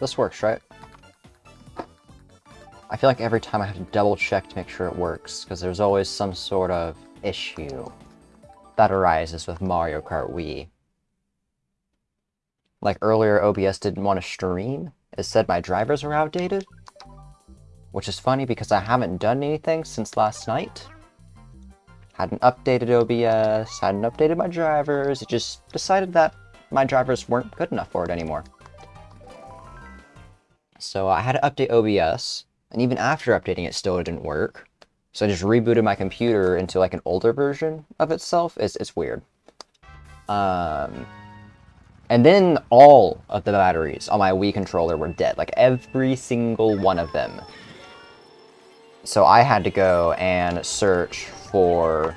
This works, right? I feel like every time I have to double check to make sure it works, because there's always some sort of issue that arises with Mario Kart Wii. Like earlier, OBS didn't want to stream. It said my drivers were outdated. Which is funny because I haven't done anything since last night. Hadn't updated OBS, hadn't updated my drivers, it just decided that my drivers weren't good enough for it anymore. So I had to update OBS, and even after updating it still didn't work. So I just rebooted my computer into like an older version of itself. It's, it's weird. Um, and then all of the batteries on my Wii controller were dead. Like every single one of them. So I had to go and search for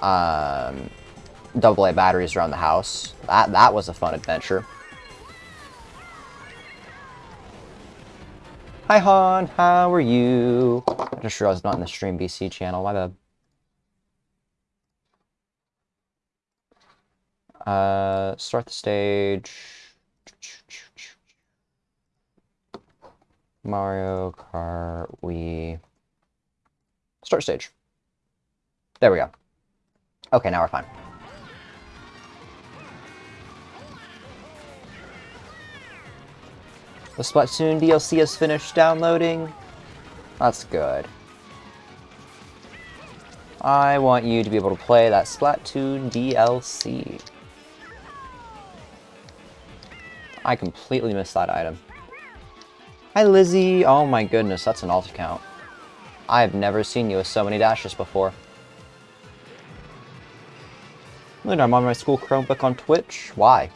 um, AA batteries around the house. That, that was a fun adventure. Hi Han, how are you? I just realized not in the Stream BC channel, my bad. Uh, start the stage. Mario Kart Wii. Start stage. There we go. Okay, now we're fine. The Splatoon DLC has finished downloading. That's good. I want you to be able to play that Splatoon DLC. I completely missed that item. Hi Lizzie! Oh my goodness, that's an alt account. I have never seen you with so many dashes before. Look, I'm on my school Chromebook on Twitch. Why?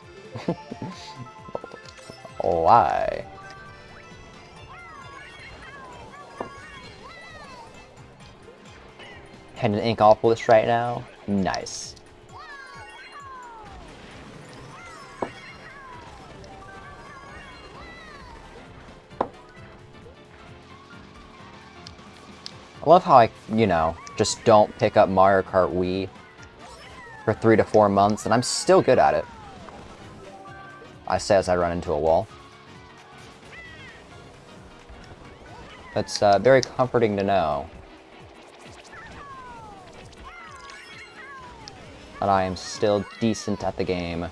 Why? And ink off this right now. Nice. I love how I, you know, just don't pick up Mario Kart Wii for three to four months, and I'm still good at it. I say as I run into a wall. It's uh, very comforting to know that I am still decent at the game.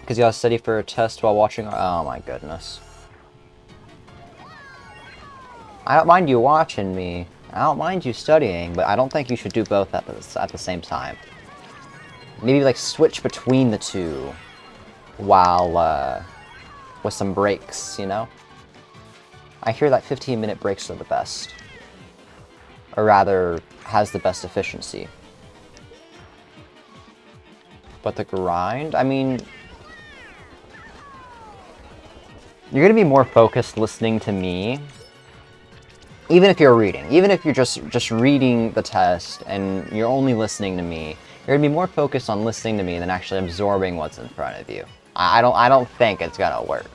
Because you gotta study for a test while watching- oh my goodness. I don't mind you watching me. I don't mind you studying, but I don't think you should do both at the, at the same time. Maybe, like, switch between the two while, uh, with some breaks, you know? I hear that 15-minute breaks are the best. Or rather, has the best efficiency. But the grind? I mean, You're to be more focused listening to me, even if you're reading. Even if you're just, just reading the test and you're only listening to me, you're to be more focused on listening to me than actually absorbing what's in front of you. I don't, I don't think it's to work.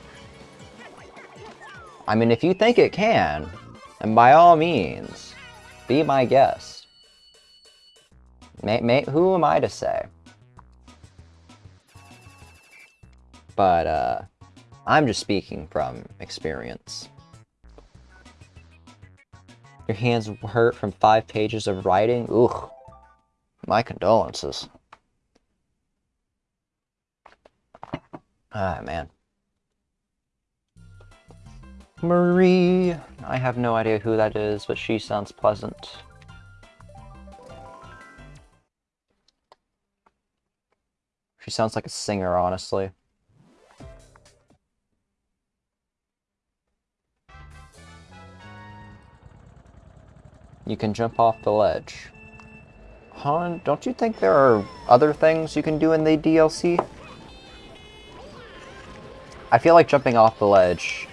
I mean, if you think it can, then by all means, be my guest. May, may, who am I to say? But, uh, I'm just speaking from experience. Your hands hurt from five pages of writing? Ugh. My condolences. Ah, man. Marie. I have no idea who that is, but she sounds pleasant. She sounds like a singer, honestly. You can jump off the ledge. Han, don't you think there are other things you can do in the DLC? I feel like jumping off the ledge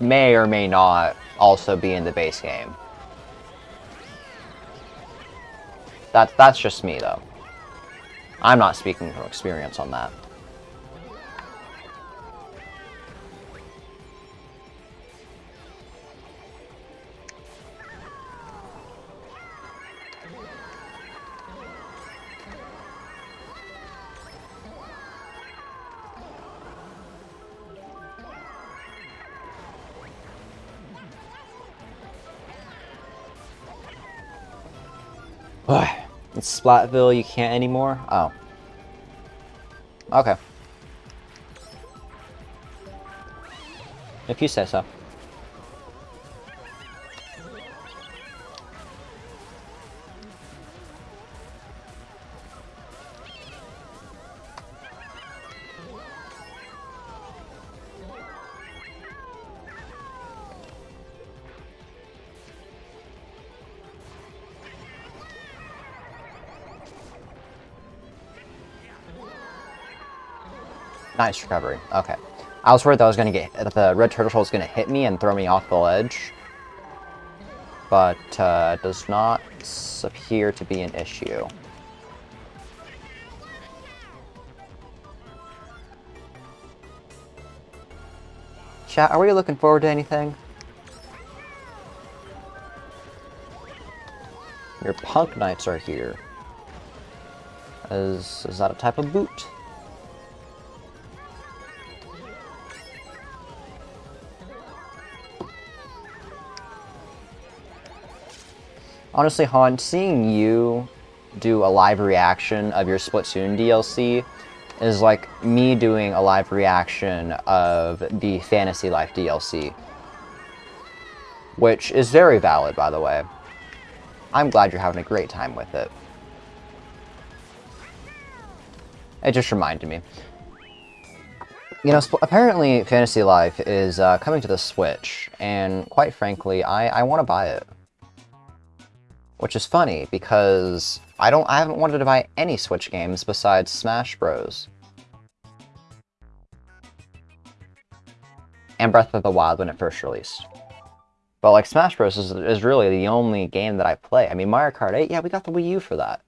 may or may not also be in the base game. That, that's just me, though. I'm not speaking from experience on that. In Splatsville, you can't anymore? Oh. Okay. If you say so. Nice recovery. Okay. I was worried that I was gonna get that the red turtle was gonna hit me and throw me off the ledge, but uh, does not appear to be an issue. Chat, are we looking forward to anything? Your punk knights are here. Is, is that a type of boot? Honestly, Han, seeing you do a live reaction of your Splatoon DLC is like me doing a live reaction of the Fantasy Life DLC. Which is very valid, by the way. I'm glad you're having a great time with it. It just reminded me. You know, apparently Fantasy Life is uh, coming to the Switch, and quite frankly, I, I want to buy it. Which is funny, because I don't I haven't wanted to buy any Switch games besides Smash Bros. And Breath of the Wild when it first released. But like Smash Bros is, is really the only game that I play. I mean Mario Kart 8, yeah, we got the Wii U for that.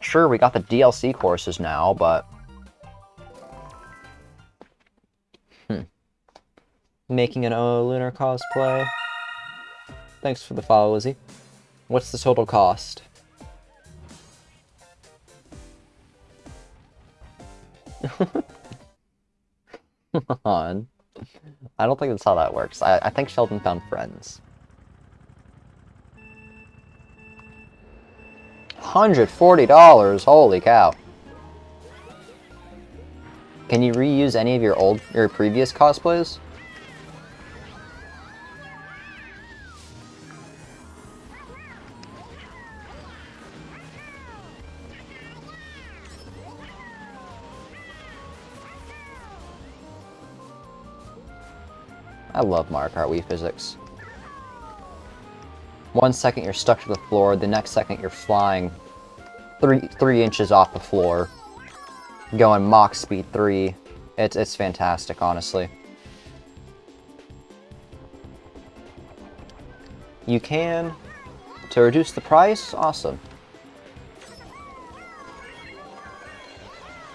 sure, we got the DLC courses now, but... Hmm. Making an O Lunar cosplay. Thanks for the follow, Lizzie. What's the total cost? on. I don't think that's how that works. I, I think Sheldon found friends. $140! Holy cow. Can you reuse any of your old, your previous cosplays? I love Mario Kart Wii physics. One second you're stuck to the floor, the next second you're flying three three inches off the floor, going Mach speed 3. It's, it's fantastic, honestly. You can, to reduce the price, awesome.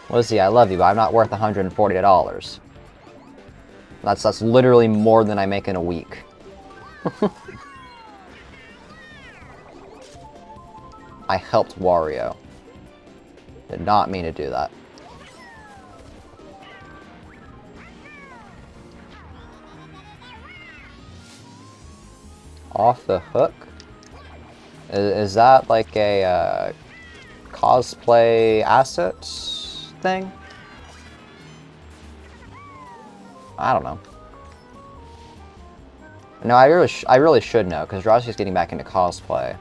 Lizzie, I love you, but I'm not worth $140. That's that's literally more than I make in a week. I helped Wario. Did not mean to do that. Off the hook? Is, is that like a uh, cosplay assets thing? I don't know. No, I really, I really should know, because Rossy's getting back into cosplay.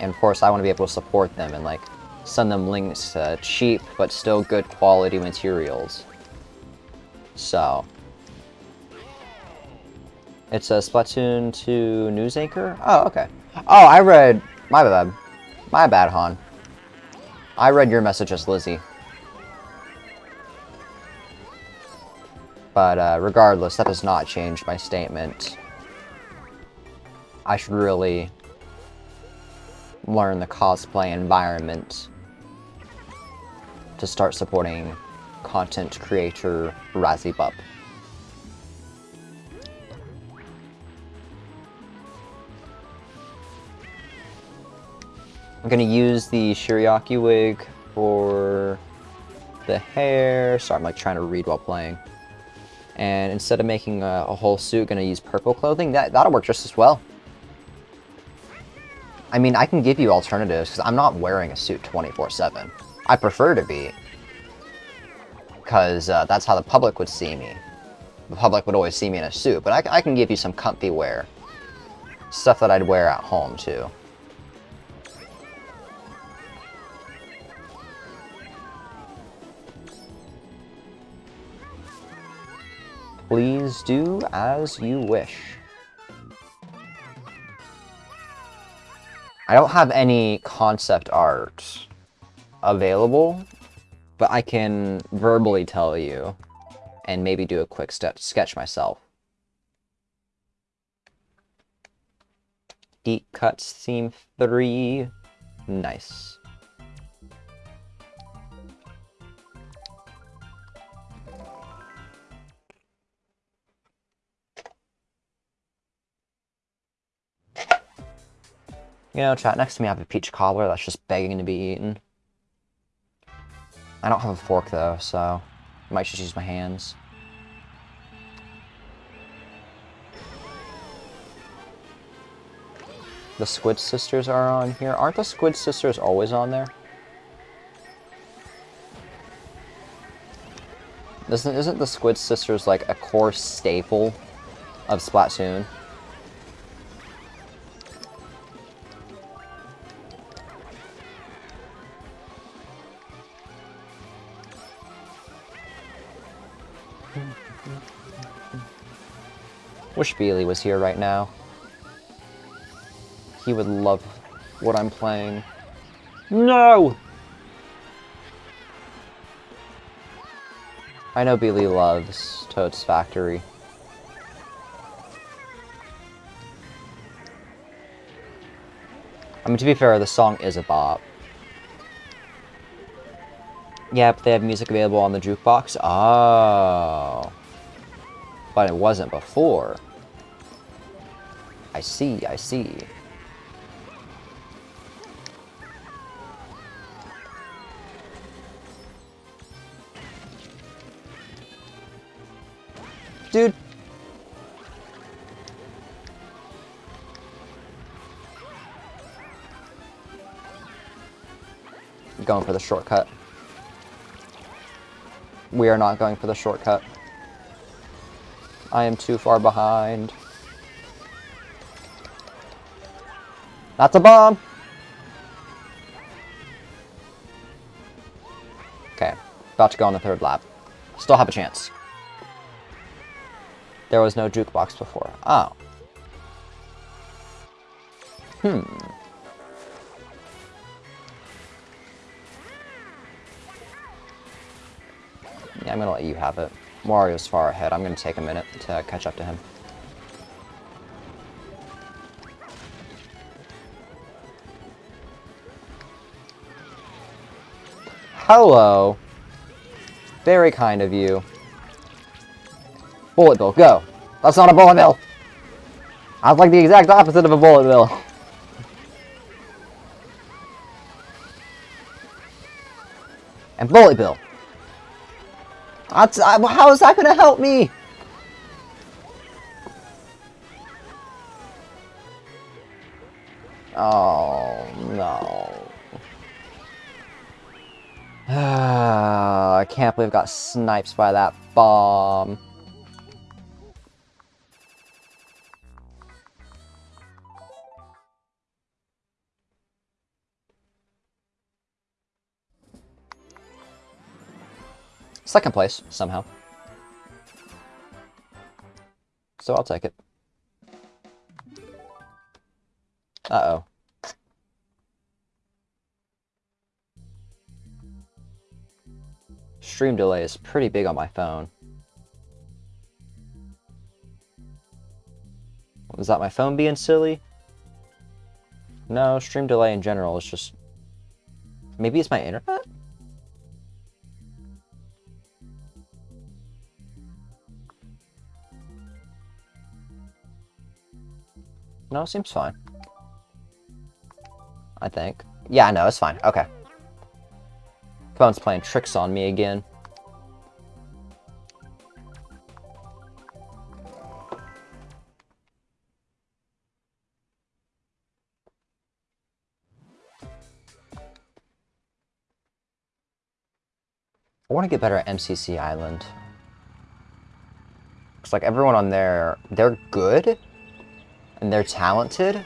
And of course, I want to be able to support them and, like, send them links to cheap, but still good quality materials. So. It's a Splatoon 2 news anchor? Oh, okay. Oh, I read... My bad. My bad, Han. I read your message as Lizzie. But uh, regardless, that does not change my statement. I should really learn the cosplay environment to start supporting content creator Razzie I'm gonna use the Shiriaki wig for the hair. Sorry, I'm like trying to read while playing and instead of making a, a whole suit, to use purple clothing, that, that'll work just as well. I mean, I can give you alternatives, because I'm not wearing a suit 24-7. I prefer to be. Because uh, that's how the public would see me. The public would always see me in a suit, but I, I can give you some comfy wear. Stuff that I'd wear at home, too. Please do as you wish. I don't have any concept art available, but I can verbally tell you and maybe do a quick sketch myself. Deep Cuts Theme 3. Nice. You know, chat, next to me I have a peach cobbler that's just begging to be eaten. I don't have a fork though, so I might just use my hands. The Squid Sisters are on here. Aren't the Squid Sisters always on there? Isn't, isn't the Squid Sisters like a core staple of Splatoon? Wish Beely was here right now. He would love what I'm playing. No! I know Beely loves Toad's Factory. I mean, to be fair, the song is a bop. Yeah, but they have music available on the jukebox? Oh. But it wasn't before. I see, I see. Dude. Going for the shortcut. We are not going for the shortcut. I am too far behind. That's a bomb! Okay, about to go on the third lap. Still have a chance. There was no jukebox before. Oh. Hmm. Yeah, I'm gonna let you have it. Mario's far ahead. I'm gonna take a minute to catch up to him. Hello. Very kind of you. Bullet bill, go. That's not a bullet bill. Was like the exact opposite of a bullet bill. And bullet bill. That's, I, how is that going to help me? Oh, no. Ah, I can't believe I got sniped by that bomb. Second place, somehow. So I'll take it. Uh-oh. Stream delay is pretty big on my phone. Was that my phone being silly? No, stream delay in general is just... Maybe it's my internet? No, seems fine. I think. Yeah, no, it's fine. Okay. Opponent's playing tricks on me again. I want to get better at MCC Island. Looks like everyone on there, they're good and they're talented,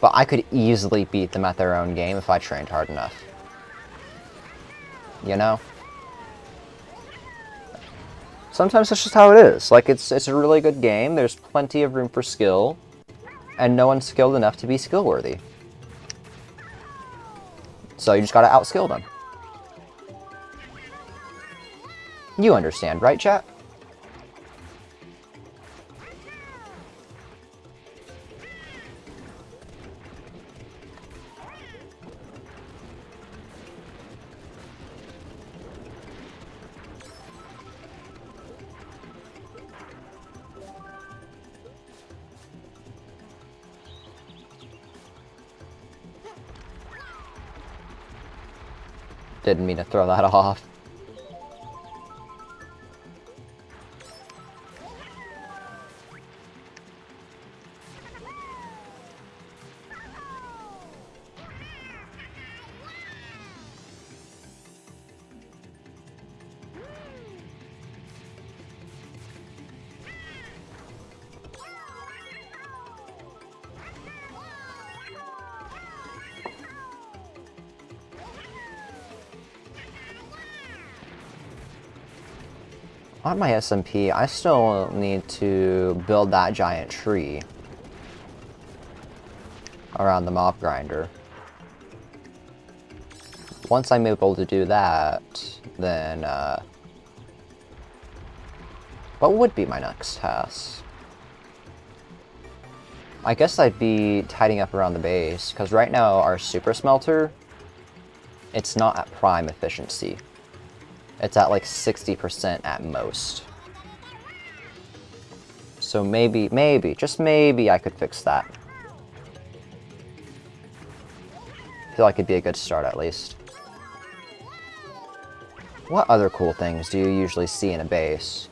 but I could easily beat them at their own game if I trained hard enough. You know? Sometimes that's just how it is. Like, it's, it's a really good game, there's plenty of room for skill, and no one's skilled enough to be skill worthy. So you just gotta outskill them. You understand, right, chat? Didn't mean to throw that off. On my SMP, I still need to build that giant tree around the mob grinder. Once I'm able to do that, then, uh, what would be my next task? I guess I'd be tidying up around the base, because right now our super smelter, it's not at prime efficiency. It's at like 60% at most. So maybe, maybe, just maybe I could fix that. I feel like it'd be a good start at least. What other cool things do you usually see in a base?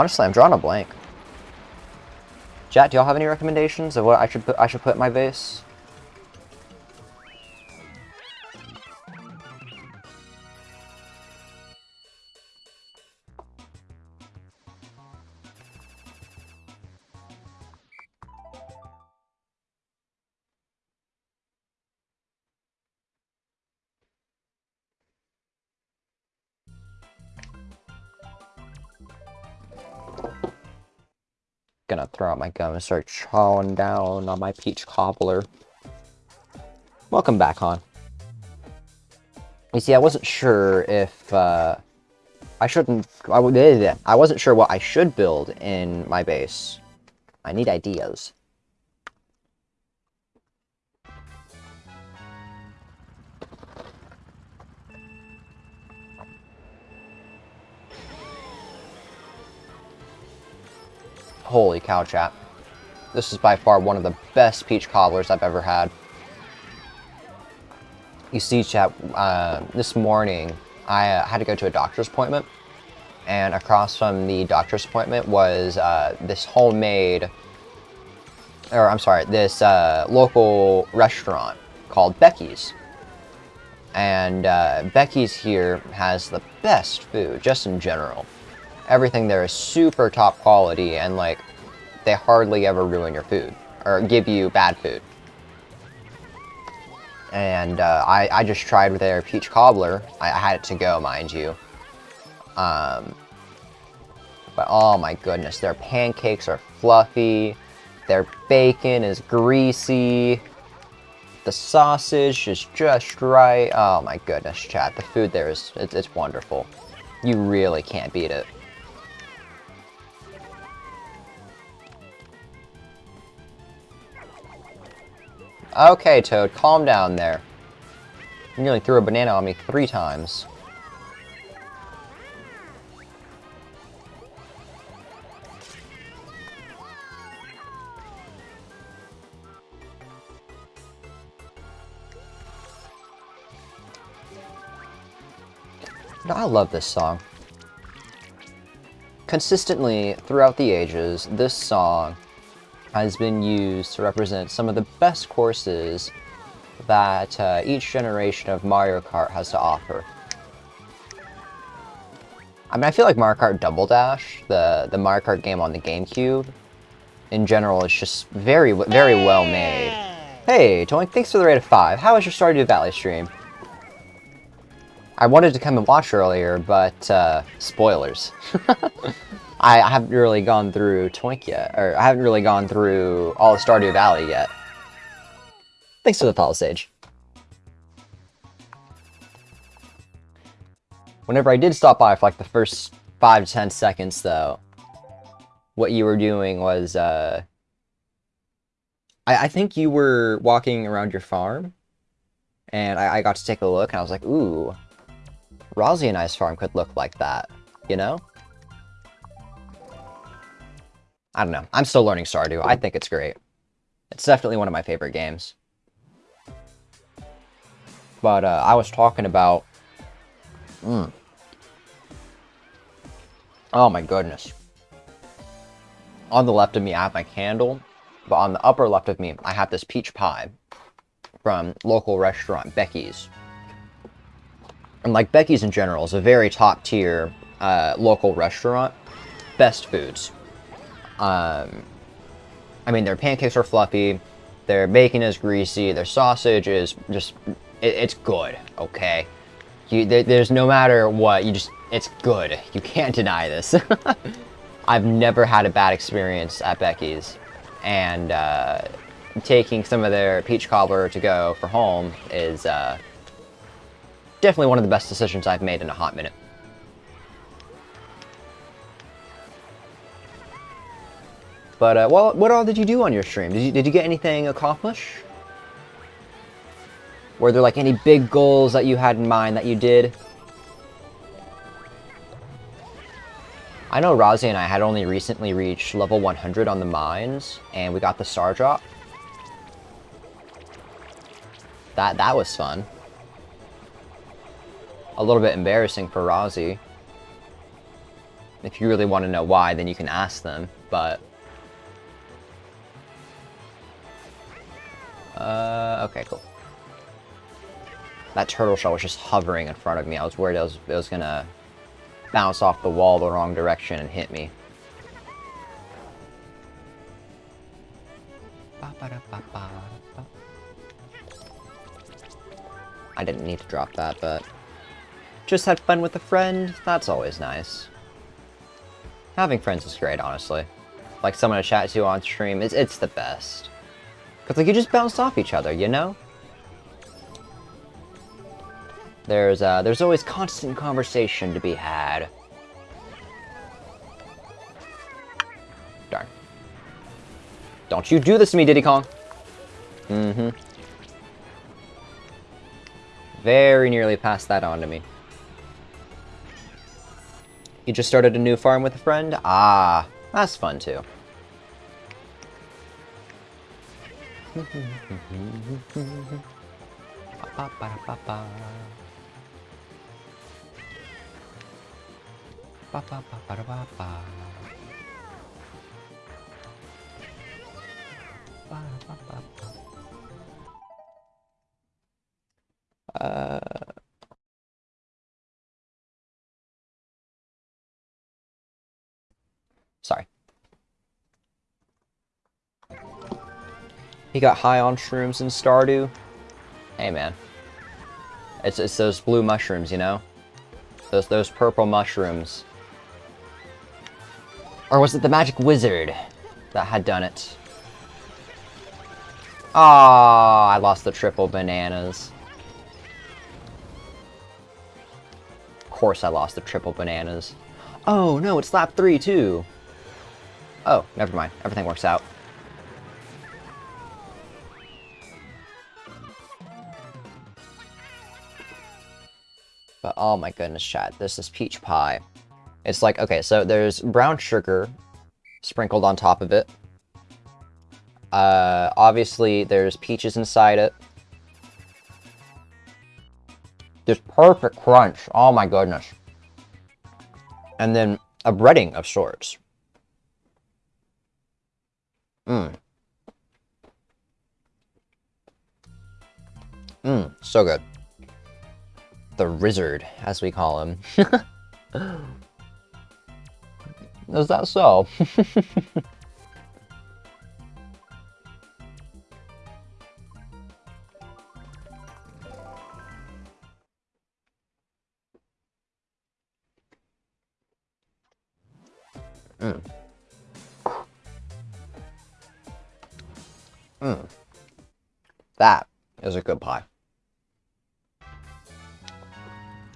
Honestly, I'm drawing a blank. Chat, do y'all have any recommendations of what I should put I should put in my base? Gonna throw out my gum and start chawing down on my peach cobbler. Welcome back, Han. You see, I wasn't sure if, uh, I shouldn't, I, I wasn't sure what I should build in my base. I need ideas. Holy cow, chat. This is by far one of the best peach cobblers I've ever had. You see, chat, uh, this morning, I uh, had to go to a doctor's appointment. And across from the doctor's appointment was uh, this homemade, or I'm sorry, this uh, local restaurant called Becky's. And uh, Becky's here has the best food, just in general everything there is super top quality and like they hardly ever ruin your food or give you bad food. And uh, I, I just tried their peach cobbler. I, I had it to go, mind you. Um, but oh my goodness, their pancakes are fluffy. Their bacon is greasy. The sausage is just right. Oh my goodness, chat. The food there is it's, it's wonderful. You really can't beat it. Okay, Toad, calm down there. You nearly threw a banana on me three times. I love this song. Consistently, throughout the ages, this song has been used to represent some of the best courses that uh, each generation of Mario Kart has to offer. I mean, I feel like Mario Kart Double Dash, the, the Mario Kart game on the GameCube, in general, is just very, very well made. Hey, Toink, thanks for the rate of 5. How was your Stardew Valley stream? I wanted to come and watch earlier, but, uh, spoilers. I, haven't really gone through Toink yet, or I haven't really gone through all of Stardew Valley yet. Thanks for the follow, Sage. Whenever I did stop by for like the first 5 to 10 seconds, though, what you were doing was, uh... I, I think you were walking around your farm, and I, I got to take a look, and I was like, ooh, Rozzy and I's farm could look like that, you know? I don't know. I'm still learning Stardew. I think it's great. It's definitely one of my favorite games. But uh, I was talking about... Mm. Oh my goodness. On the left of me, I have my candle. But on the upper left of me, I have this peach pie from local restaurant Becky's. And like Becky's in general is a very top tier uh, local restaurant. Best foods. Um, I mean, their pancakes are fluffy, their bacon is greasy, their sausage is just, it, it's good, okay? You, there, there's no matter what, you just, it's good. You can't deny this. I've never had a bad experience at Becky's, and uh, taking some of their peach cobbler to go for home is uh, definitely one of the best decisions I've made in a hot minute. But, uh, well, what all did you do on your stream? Did you, did you get anything accomplished? Were there, like, any big goals that you had in mind that you did? I know Rozzy and I had only recently reached level 100 on the mines, and we got the star drop. That, that was fun. A little bit embarrassing for Rozzy. If you really want to know why, then you can ask them, but... Uh, okay, cool. That turtle shell was just hovering in front of me. I was worried it was, it was gonna bounce off the wall the wrong direction and hit me. I didn't need to drop that, but... Just had fun with a friend, that's always nice. Having friends is great, honestly. Like someone to chat to on stream, it's, it's the best. Because like you just bounce off each other, you know? There's uh, there's always constant conversation to be had. Darn. Don't you do this to me, Diddy Kong. Mm-hmm. Very nearly passed that on to me. You just started a new farm with a friend? Ah, that's fun too. Ba, ba, ba, Ba, ba, ba, ba, ba, ba. Ba, ba, ba, ba. Uh... He got high on shrooms in Stardew. Hey, man. It's, it's those blue mushrooms, you know? Those, those purple mushrooms. Or was it the Magic Wizard that had done it? Ah, I lost the triple bananas. Of course I lost the triple bananas. Oh, no, it's lap 3, too. Oh, never mind. Everything works out. Oh my goodness, chat. This is peach pie. It's like, okay, so there's brown sugar sprinkled on top of it. Uh, obviously, there's peaches inside it. Just perfect crunch. Oh my goodness. And then a breading of sorts. Mmm. Mmm, so good. The Rizzard, as we call him. Is that so? mm. Mm. That is a good pie.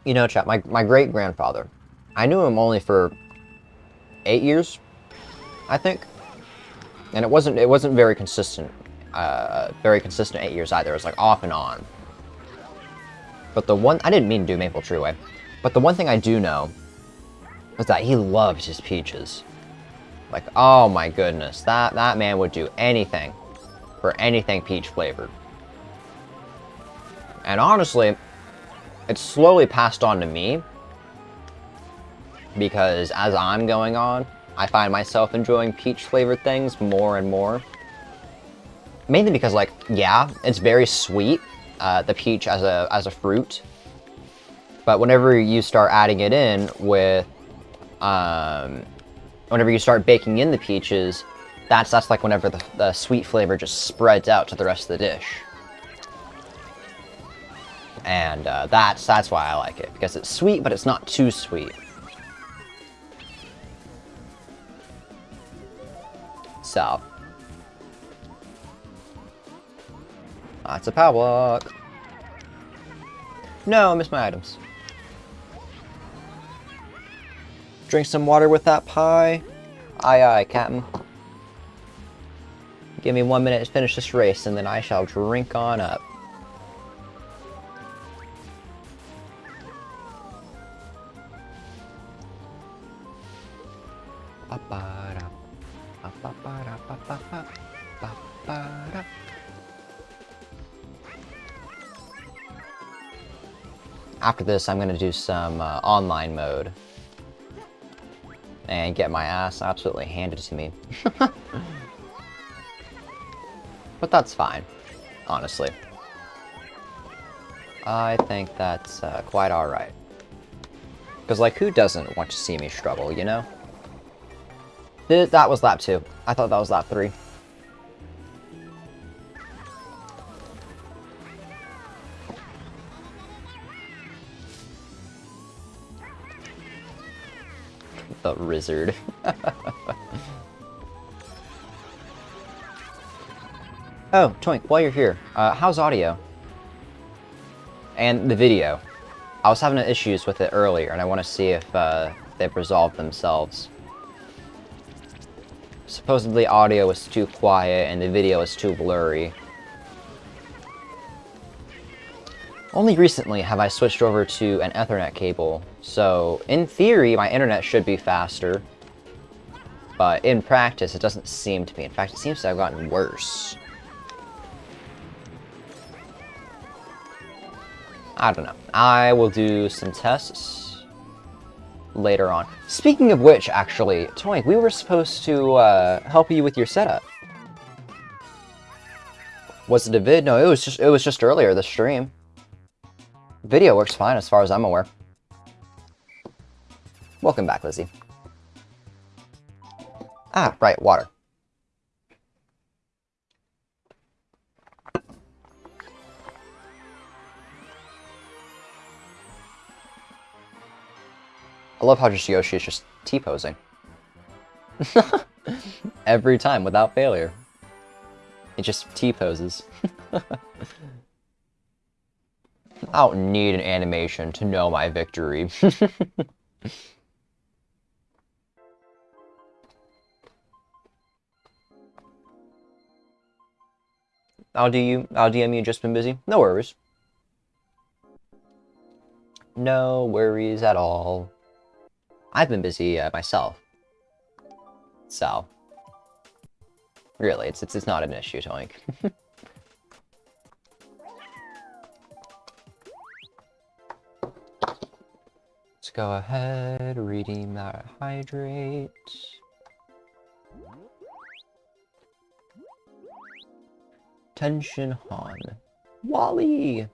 You know, chat, my, my great-grandfather, I knew him only for eight years, I think. And it wasn't it wasn't very consistent, uh, very consistent eight years either. It was like off and on. But the one, I didn't mean to do Maple Treeway, but the one thing I do know is that he loves his peaches. Like, oh my goodness, that, that man would do anything for anything peach flavored. And honestly, it's slowly passed on to me because as I'm going on, I find myself enjoying peach flavored things more and more. Mainly because, like, yeah, it's very sweet, uh, the peach as a, as a fruit. But whenever you start adding it in with, um, whenever you start baking in the peaches, that's, that's like whenever the, the sweet flavor just spreads out to the rest of the dish. And uh, that's, that's why I like it, because it's sweet, but it's not too sweet. So. That's a power block. No, I missed my items. Drink some water with that pie. Aye aye, Captain. Give me one minute to finish this race, and then I shall drink on up. After this, I'm going to do some uh, online mode. And get my ass absolutely handed to me. but that's fine, honestly. I think that's uh, quite alright. Because, like, who doesn't want to see me struggle, you know? That was lap 2. I thought that was lap 3. oh, Toink, while you're here, uh, how's audio? And the video. I was having issues with it earlier, and I want to see if uh, they've resolved themselves. Supposedly audio was too quiet, and the video was too blurry. Only recently have I switched over to an Ethernet cable, so in theory my internet should be faster, but in practice it doesn't seem to be. In fact, it seems to have gotten worse. I don't know. I will do some tests later on. Speaking of which, actually, Toink, we were supposed to uh, help you with your setup. Was it a vid? No, it was just it was just earlier the stream. Video works fine as far as I'm aware. Welcome back, Lizzie. Ah, right, water. I love how just Yoshi is just T-posing. Every time, without failure. It just T-poses. I don't need an animation to know my victory. I'll do you. I'll DM you. Just been busy. No worries. No worries at all. I've been busy uh, myself. So, really, it's, it's it's not an issue, Toink. go ahead, redeem that hydrate. Tension Han. Wally!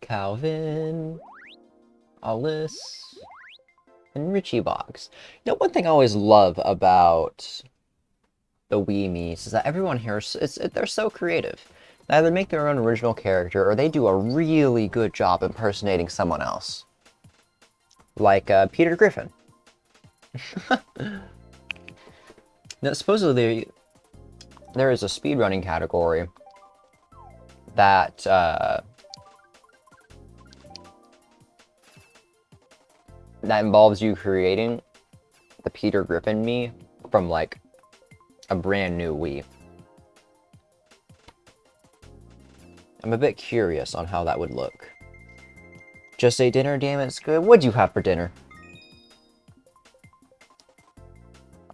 Calvin. Alice. And Richie Box. You know, one thing I always love about the Wii Miis is that everyone here, is, it, they're so creative. They either make their own original character, or they do a really good job impersonating someone else. Like uh, Peter Griffin. now, supposedly, there is a speedrunning category that uh, that involves you creating the Peter Griffin Mii from like a brand new Wii. I'm a bit curious on how that would look. Just a dinner, damn it, it's good. What'd you have for dinner?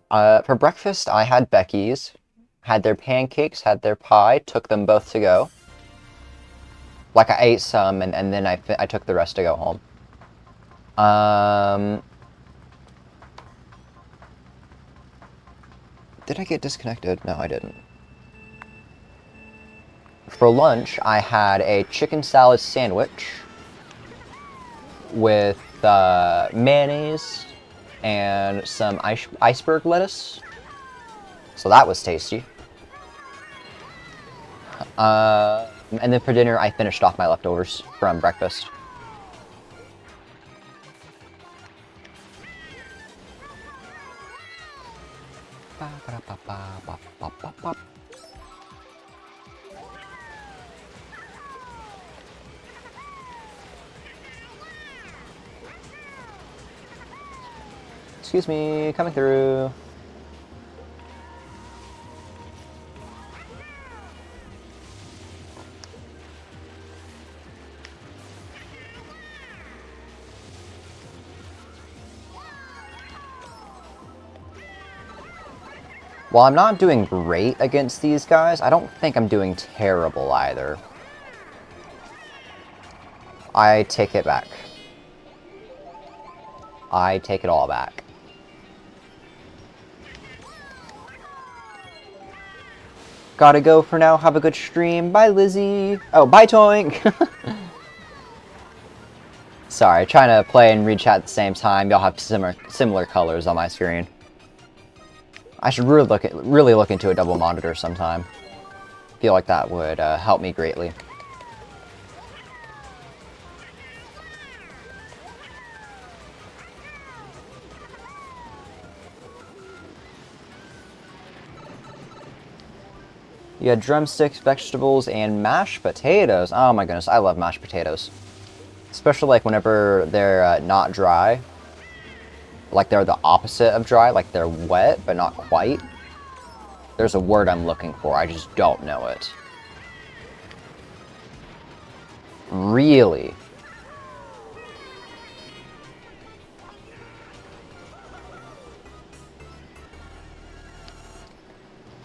Uh, for breakfast, I had Becky's. Had their pancakes, had their pie, took them both to go. Like, I ate some, and, and then I, I took the rest to go home. Um... Did I get disconnected? No, I didn't. For lunch, I had a chicken salad sandwich with uh, mayonnaise and some ice iceberg lettuce. So that was tasty. Uh, and then for dinner, I finished off my leftovers from breakfast. Excuse me, coming through. While I'm not doing great against these guys, I don't think I'm doing terrible either. I take it back. I take it all back. Gotta go for now. Have a good stream. Bye, Lizzie. Oh, bye, Toink. Sorry, trying to play and read chat at the same time. Y'all have similar similar colors on my screen. I should really look at, really look into a double monitor sometime. feel like that would uh, help me greatly. You had drumsticks, vegetables, and mashed potatoes. Oh my goodness, I love mashed potatoes. Especially like whenever they're uh, not dry. Like they're the opposite of dry, like they're wet, but not quite. There's a word I'm looking for, I just don't know it. Really?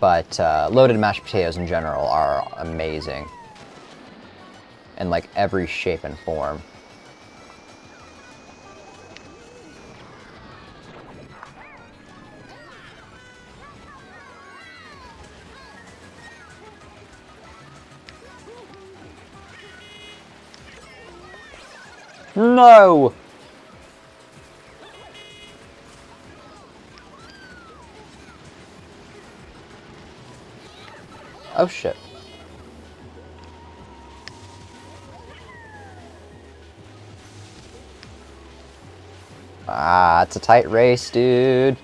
But uh, loaded mashed potatoes in general are amazing. In like every shape and form. No! Oh shit. Ah, it's a tight race, dude.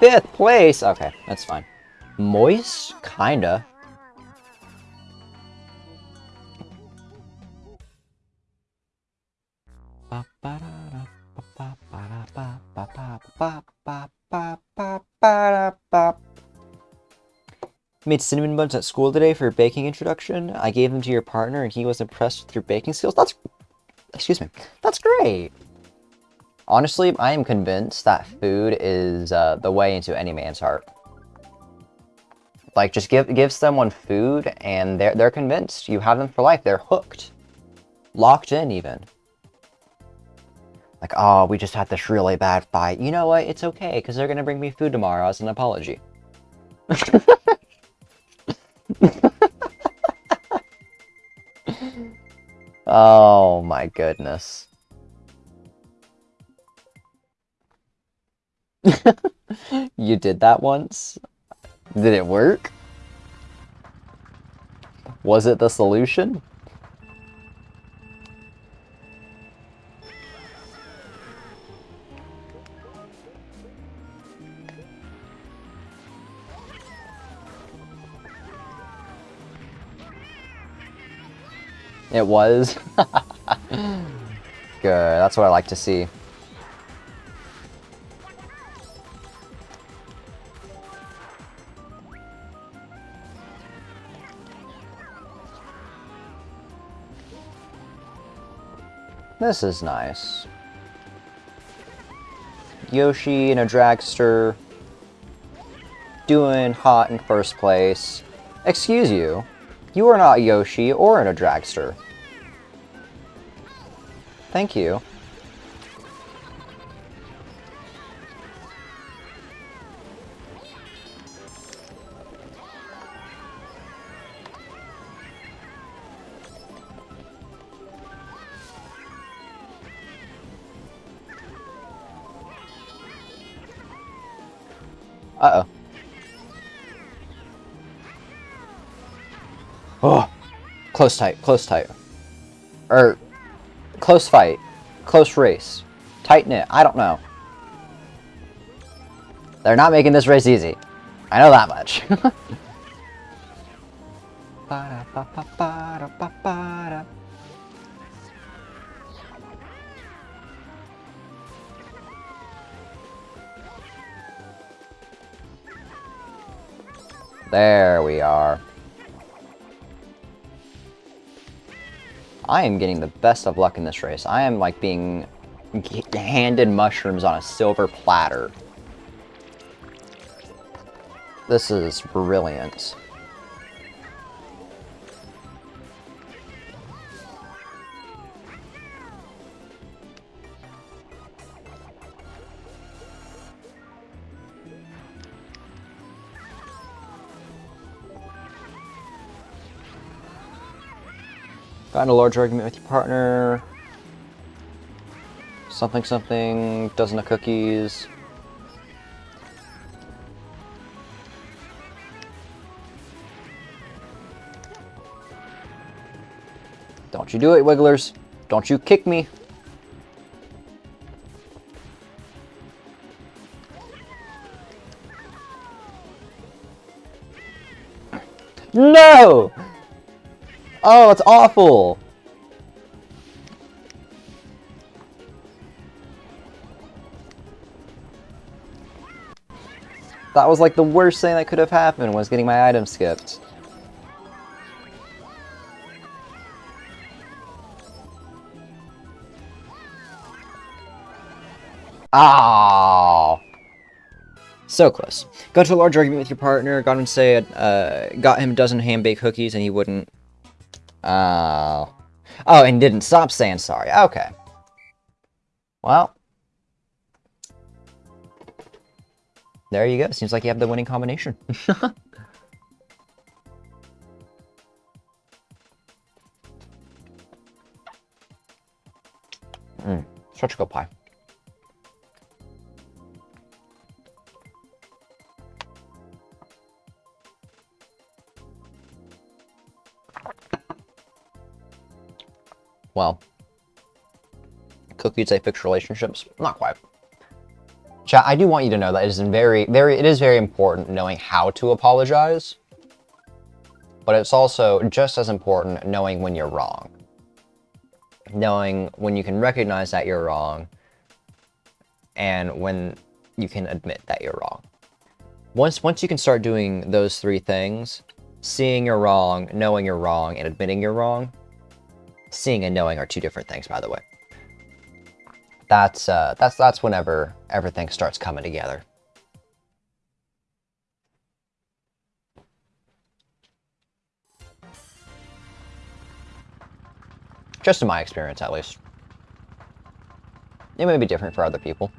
Fifth place! Okay, that's fine. Moist? Kinda. Made cinnamon buns at school today for your baking introduction. I gave them to your partner and he was impressed with your baking skills. That's... Excuse me. That's great! Honestly, I am convinced that food is uh, the way into any man's heart. Like, just give give someone food, and they're they're convinced. You have them for life. They're hooked, locked in, even. Like, oh, we just had this really bad fight. You know what? It's okay, because they're gonna bring me food tomorrow as an apology. oh my goodness. you did that once? Did it work? Was it the solution? It was? Good, that's what I like to see. This is nice. Yoshi in a dragster. Doing hot in first place. Excuse you. You are not Yoshi or in a dragster. Thank you. Close tight, close tight. Or, close fight. Close race. Tight knit, I don't know. They're not making this race easy. I know that much. There we are. I am getting the best of luck in this race. I am like being handed mushrooms on a silver platter. This is brilliant. Got in a large argument with your partner. Something something, dozen of cookies. Don't you do it, Wigglers. Don't you kick me. No! Oh, it's awful! That was like the worst thing that could have happened was getting my item skipped. Oh. So close. Got to a large argument with your partner, got him say, uh, got him a dozen hand-baked cookies, and he wouldn't Oh. Oh, and didn't stop saying sorry. Okay. Well. There you go. Seems like you have the winning combination. Mmm. Such pie. Well, cookies say fix relationships? Not quite. Chat, I do want you to know that it is very, very, it is very important knowing how to apologize, but it's also just as important knowing when you're wrong. Knowing when you can recognize that you're wrong, and when you can admit that you're wrong. Once, once you can start doing those three things, seeing you're wrong, knowing you're wrong, and admitting you're wrong, Seeing and knowing are two different things, by the way. that's uh, that's that's whenever everything starts coming together. Just in my experience, at least. It may be different for other people.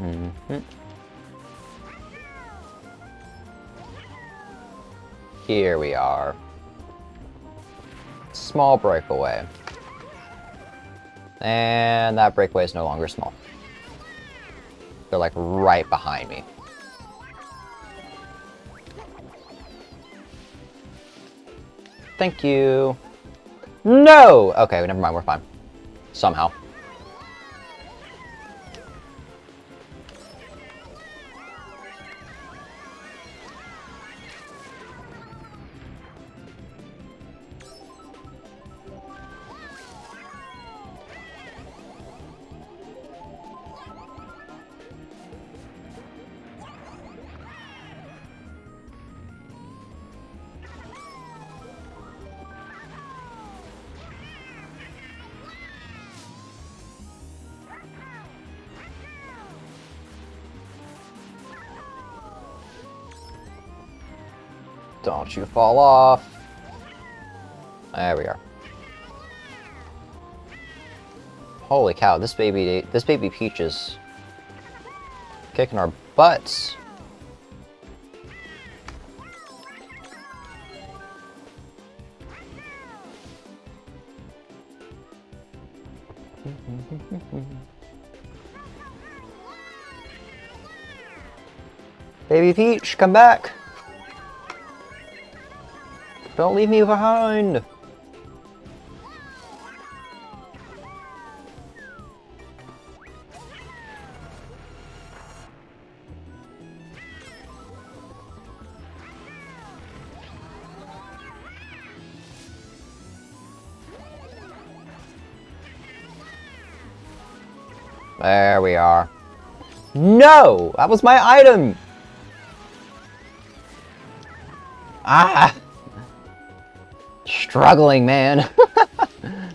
Mm -hmm. Here we are. Small breakaway. And that breakaway is no longer small. They're like right behind me. Thank you. No! Okay, never mind, we're fine. Somehow. Don't you fall off. There we are. Holy cow, this baby this baby Peach is kicking our butts. Baby Peach, come back! Don't leave me behind! There we are. No! That was my item! Ah! Struggling, man.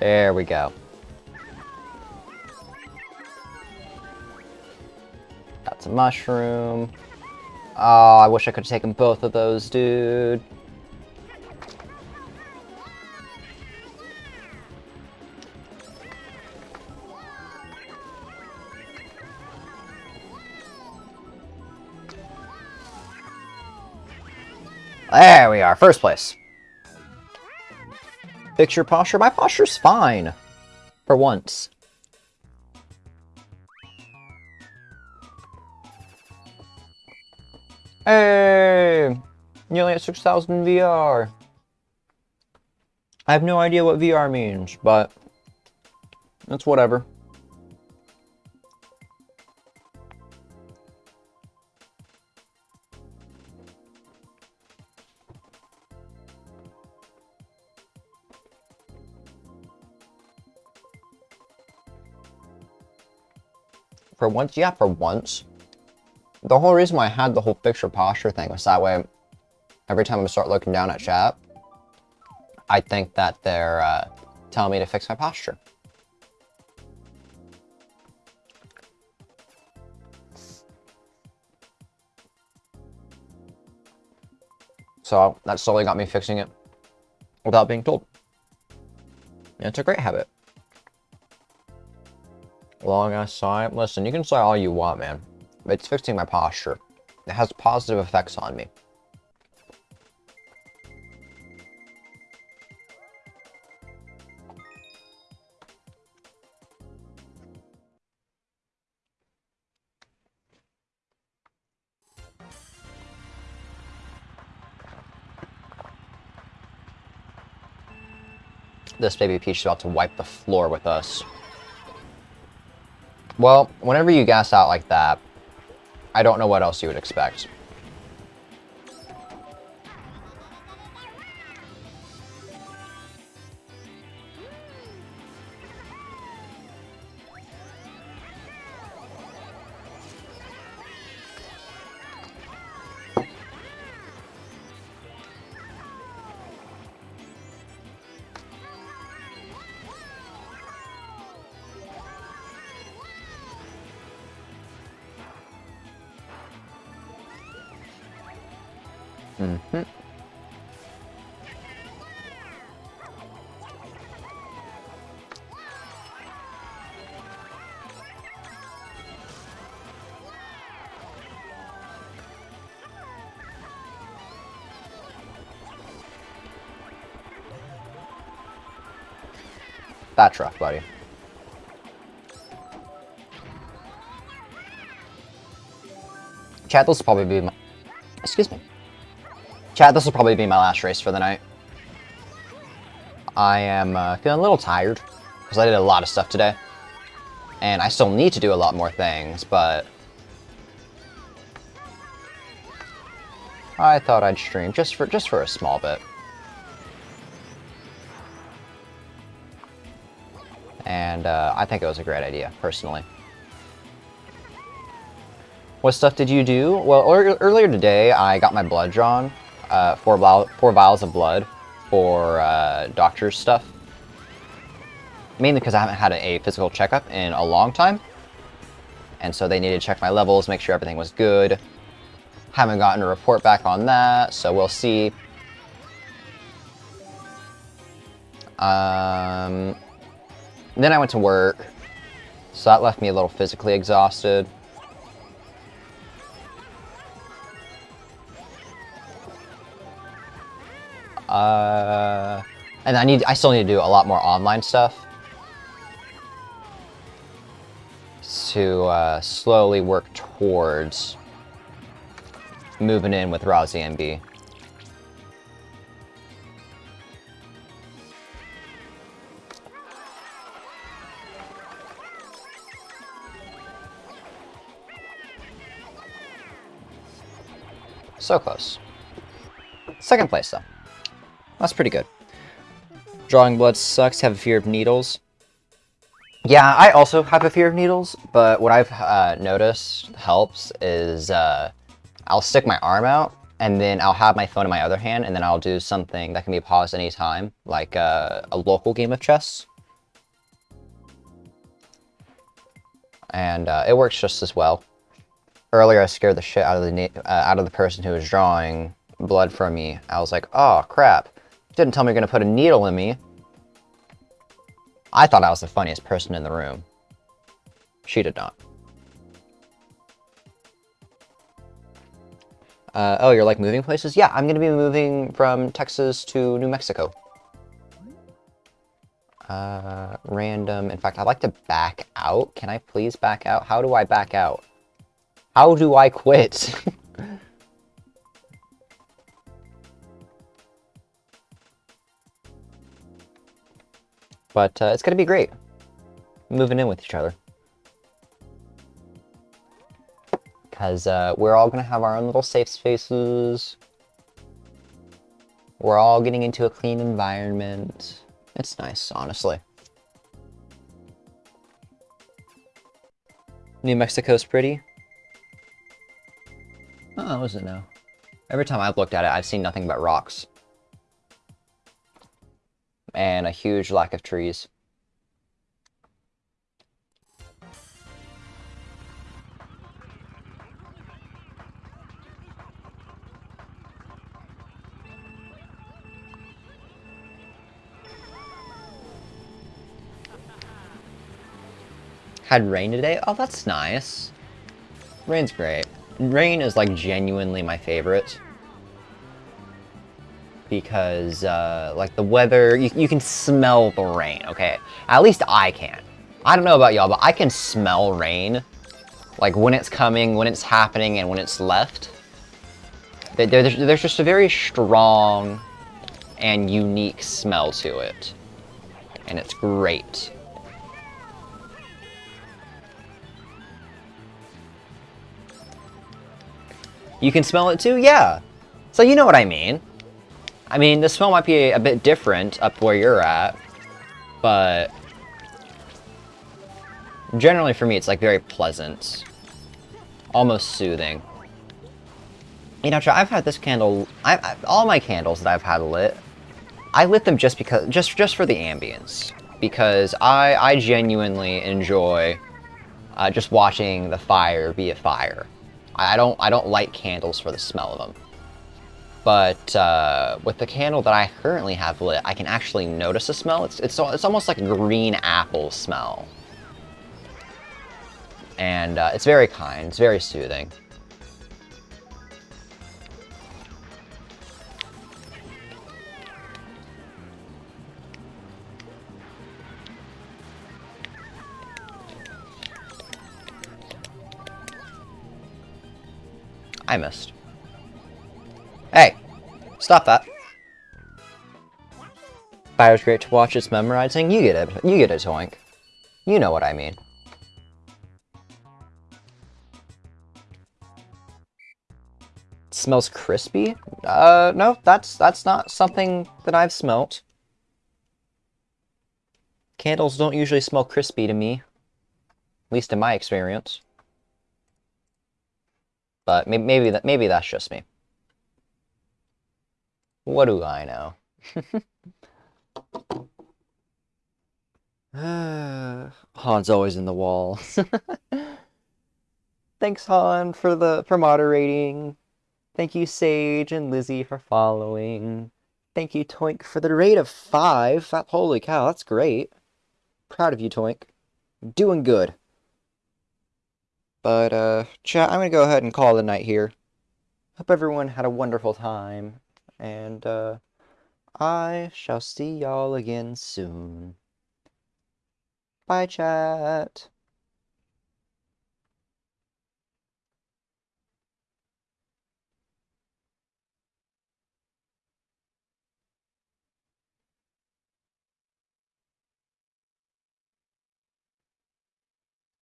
there we go. That's a mushroom. Oh, I wish I could have taken both of those, dude. Are, first place. Fix your posture. My posture's fine. For once. Hey! Nearly at 6,000 VR. I have no idea what VR means, but That's whatever. For once, yeah, for once. The whole reason why I had the whole fixture posture thing was that way, every time I start looking down at chat, I think that they're uh, telling me to fix my posture. So that slowly got me fixing it without being told. And it's a great habit. Long ass sigh. Listen, you can sigh all you want, man. It's fixing my posture. It has positive effects on me. This baby Peach is about to wipe the floor with us. Well, whenever you gas out like that, I don't know what else you would expect. Mm-hmm. That's rough, buddy. Chat, will probably be. Chat, this will probably be my last race for the night. I am uh, feeling a little tired, because I did a lot of stuff today. And I still need to do a lot more things, but... I thought I'd stream just for just for a small bit. And uh, I think it was a great idea, personally. What stuff did you do? Well, earlier today, I got my blood drawn uh, four, four vials of blood for uh, doctor's stuff. Mainly because I haven't had a, a physical checkup in a long time. And so they needed to check my levels, make sure everything was good. Haven't gotten a report back on that, so we'll see. Um, then I went to work, so that left me a little physically exhausted. Uh, and I need, I still need to do a lot more online stuff to uh, slowly work towards moving in with Rozzy and B. So close. Second place, though. That's pretty good. Drawing blood sucks, have a fear of needles. Yeah, I also have a fear of needles, but what I've uh, noticed helps is uh, I'll stick my arm out, and then I'll have my phone in my other hand, and then I'll do something that can be paused anytime, like uh, a local game of chess. And uh, it works just as well. Earlier, I scared the shit out of the uh, out of the person who was drawing blood from me. I was like, oh crap. Didn't tell me you're to put a needle in me. I thought I was the funniest person in the room. She did not. Uh, oh, you're like moving places? Yeah, I'm to be moving from Texas to New Mexico. Uh, random. In fact, I'd like to back out. Can I please back out? How do I back out? How do I quit? But uh, it's going to be great. Moving in with each other. Because uh, we're all going to have our own little safe spaces. We're all getting into a clean environment. It's nice, honestly. New Mexico's pretty. Oh, is it now? Every time I've looked at it, I've seen nothing but rocks and a huge lack of trees. Had rain today? Oh, that's nice. Rain's great. Rain is like genuinely my favorite because, uh, like, the weather, you, you can smell the rain, okay? At least I can. I don't know about y'all, but I can smell rain. Like, when it's coming, when it's happening, and when it's left. There's, there's just a very strong and unique smell to it. And it's great. You can smell it too? Yeah. So you know what I mean. I mean, the smell might be a, bit different up where you're at, but generally for me it's like very pleasant, almost soothing. You know, I've had this candle, I, I, all my candles that I've had lit, I lit them just because, just just for the ambience, because I I genuinely enjoy uh, just watching the fire be a fire. I don't I don't light candles for the smell of them. But uh, with the candle that I currently have lit, I can actually notice a smell. It's, it's, it's almost like a green apple smell. And uh, it's very kind, it's very soothing. I missed. Hey! Stop that. Fire's great to watch, it's memorizing. You get it. You get it, Toink. You know what I mean. It smells crispy? Uh, no, that's that's not something that I've smelt. Candles don't usually smell crispy to me. At least in my experience. But maybe, maybe that maybe that's just me. What do I know? Han's always in the wall. Thanks, Han, for the for moderating. Thank you, Sage and Lizzie, for following. Thank you, Toink, for the rate of five. Holy cow, that's great. Proud of you, Toink. Doing good. But, uh, chat, I'm gonna go ahead and call the night here. Hope everyone had a wonderful time, and, uh, I shall see y'all again soon. Bye, chat.